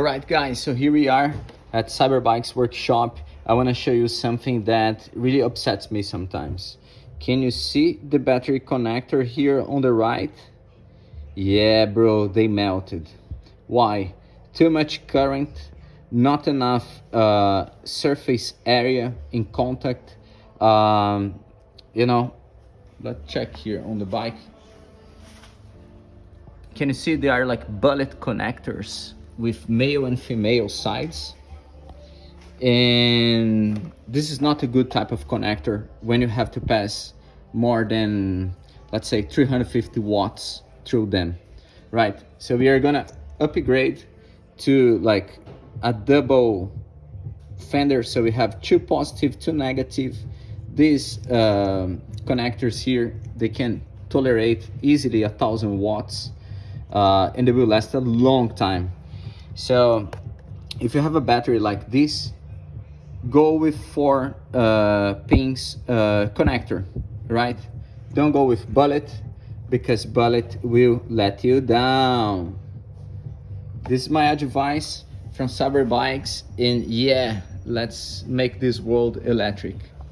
All right, guys, so here we are at Cyberbikes workshop. I want to show you something that really upsets me sometimes. Can you see the battery connector here on the right? Yeah, bro, they melted. Why? Too much current, not enough uh, surface area in contact. Um, you know, let's check here on the bike. Can you see they are like bullet connectors with male and female sides? And this is not a good type of connector when you have to pass more than, let's say 350 watts through them, right? So we are gonna upgrade to like a double fender. So we have two positive, two negative. These um, connectors here, they can tolerate easily a thousand watts uh, and they will last a long time. So if you have a battery like this, go with four uh, pins uh, connector, right? Don't go with bullet because bullet will let you down. This is my advice from Cyberbikes and yeah, let's make this world electric.